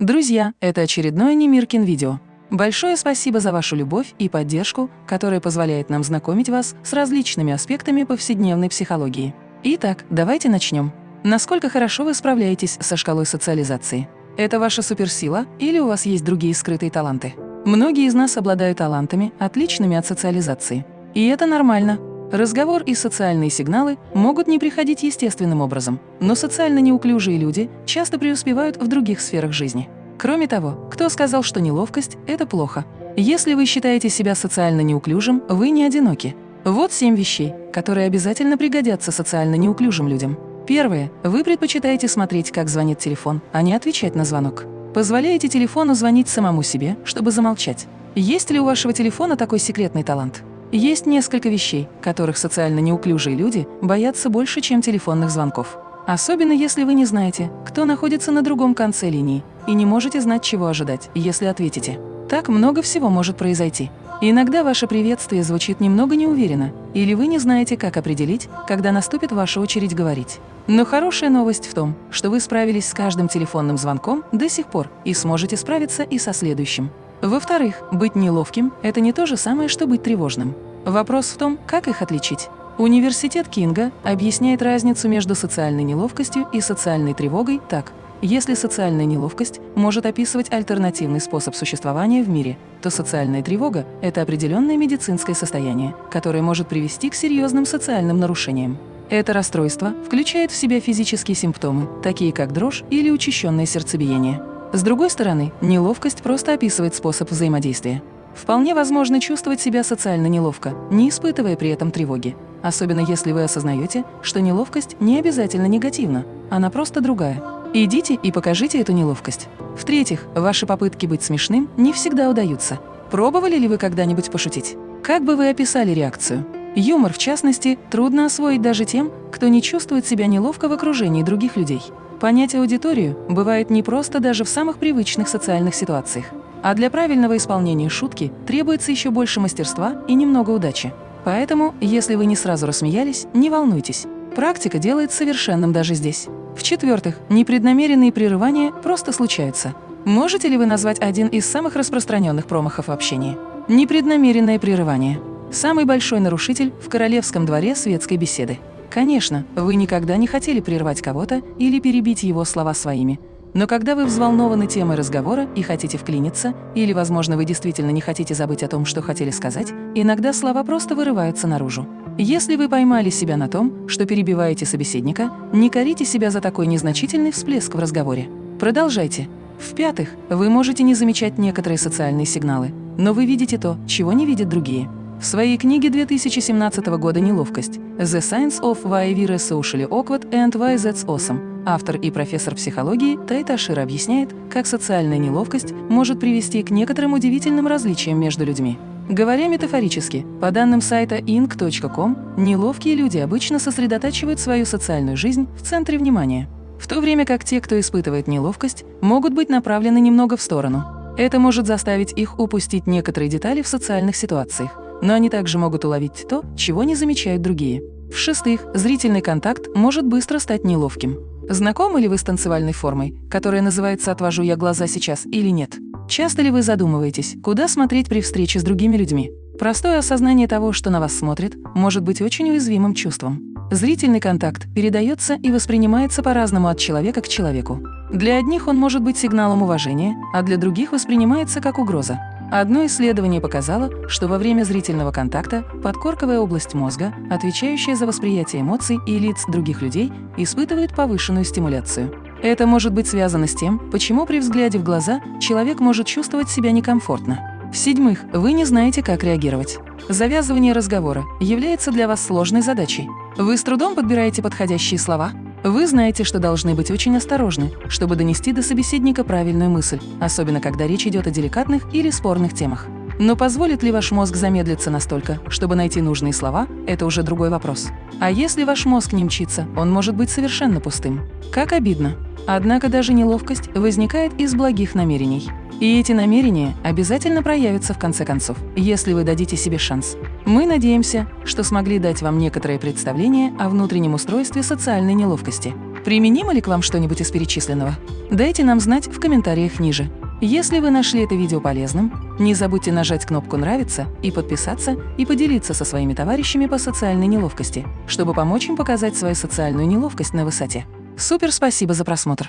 Друзья, это очередное Немиркин видео. Большое спасибо за вашу любовь и поддержку, которая позволяет нам знакомить вас с различными аспектами повседневной психологии. Итак, давайте начнем. Насколько хорошо вы справляетесь со шкалой социализации? Это ваша суперсила или у вас есть другие скрытые таланты? Многие из нас обладают талантами, отличными от социализации. И это нормально. Разговор и социальные сигналы могут не приходить естественным образом, но социально неуклюжие люди часто преуспевают в других сферах жизни. Кроме того, кто сказал, что неловкость – это плохо? Если вы считаете себя социально неуклюжим, вы не одиноки. Вот семь вещей, которые обязательно пригодятся социально неуклюжим людям. Первое. Вы предпочитаете смотреть, как звонит телефон, а не отвечать на звонок. Позволяете телефону звонить самому себе, чтобы замолчать. Есть ли у вашего телефона такой секретный талант? Есть несколько вещей, которых социально неуклюжие люди боятся больше, чем телефонных звонков. Особенно если вы не знаете, кто находится на другом конце линии, и не можете знать, чего ожидать, если ответите. Так много всего может произойти. иногда ваше приветствие звучит немного неуверенно, или вы не знаете, как определить, когда наступит ваша очередь говорить. Но хорошая новость в том, что вы справились с каждым телефонным звонком до сих пор и сможете справиться и со следующим. Во-вторых, быть неловким – это не то же самое, что быть тревожным. Вопрос в том, как их отличить. Университет Кинга объясняет разницу между социальной неловкостью и социальной тревогой так. Если социальная неловкость может описывать альтернативный способ существования в мире, то социальная тревога – это определенное медицинское состояние, которое может привести к серьезным социальным нарушениям. Это расстройство включает в себя физические симптомы, такие как дрожь или учащенное сердцебиение. С другой стороны, неловкость просто описывает способ взаимодействия. Вполне возможно чувствовать себя социально неловко, не испытывая при этом тревоги. Особенно если вы осознаете, что неловкость не обязательно негативна, она просто другая. Идите и покажите эту неловкость. В-третьих, ваши попытки быть смешным не всегда удаются. Пробовали ли вы когда-нибудь пошутить? Как бы вы описали реакцию? Юмор, в частности, трудно освоить даже тем, кто не чувствует себя неловко в окружении других людей. Понять аудиторию бывает непросто даже в самых привычных социальных ситуациях. А для правильного исполнения шутки требуется еще больше мастерства и немного удачи. Поэтому, если вы не сразу рассмеялись, не волнуйтесь. Практика делает совершенным даже здесь. В-четвертых, непреднамеренные прерывания просто случаются. Можете ли вы назвать один из самых распространенных промахов в общении? Непреднамеренное прерывание. Самый большой нарушитель в королевском дворе светской беседы. Конечно, вы никогда не хотели прервать кого-то или перебить его слова своими. Но когда вы взволнованы темой разговора и хотите вклиниться, или, возможно, вы действительно не хотите забыть о том, что хотели сказать, иногда слова просто вырываются наружу. Если вы поймали себя на том, что перебиваете собеседника, не корите себя за такой незначительный всплеск в разговоре. Продолжайте. В-пятых, вы можете не замечать некоторые социальные сигналы, но вы видите то, чего не видят другие. В своей книге 2017 года «Неловкость» «The Science of Why We're Socially Awkward and Why That's Awesome» автор и профессор психологии Тайта Шир объясняет, как социальная неловкость может привести к некоторым удивительным различиям между людьми. Говоря метафорически, по данным сайта ing.com, неловкие люди обычно сосредотачивают свою социальную жизнь в центре внимания, в то время как те, кто испытывает неловкость, могут быть направлены немного в сторону. Это может заставить их упустить некоторые детали в социальных ситуациях, но они также могут уловить то, чего не замечают другие. В-шестых, зрительный контакт может быстро стать неловким. Знакомы ли вы с танцевальной формой, которая называется «отвожу я глаза сейчас» или нет? Часто ли вы задумываетесь, куда смотреть при встрече с другими людьми? Простое осознание того, что на вас смотрят, может быть очень уязвимым чувством. Зрительный контакт передается и воспринимается по-разному от человека к человеку. Для одних он может быть сигналом уважения, а для других воспринимается как угроза. Одно исследование показало, что во время зрительного контакта подкорковая область мозга, отвечающая за восприятие эмоций и лиц других людей, испытывает повышенную стимуляцию. Это может быть связано с тем, почему при взгляде в глаза человек может чувствовать себя некомфортно. В-седьмых, вы не знаете, как реагировать. Завязывание разговора является для вас сложной задачей. Вы с трудом подбираете подходящие слова, вы знаете, что должны быть очень осторожны, чтобы донести до собеседника правильную мысль, особенно когда речь идет о деликатных или спорных темах. Но позволит ли ваш мозг замедлиться настолько, чтобы найти нужные слова – это уже другой вопрос. А если ваш мозг не мчится, он может быть совершенно пустым. Как обидно. Однако даже неловкость возникает из благих намерений. И эти намерения обязательно проявятся в конце концов, если вы дадите себе шанс. Мы надеемся, что смогли дать вам некоторое представление о внутреннем устройстве социальной неловкости. Применимо ли к вам что-нибудь из перечисленного? Дайте нам знать в комментариях ниже. Если вы нашли это видео полезным, не забудьте нажать кнопку «Нравится» и подписаться и поделиться со своими товарищами по социальной неловкости, чтобы помочь им показать свою социальную неловкость на высоте. Супер спасибо за просмотр!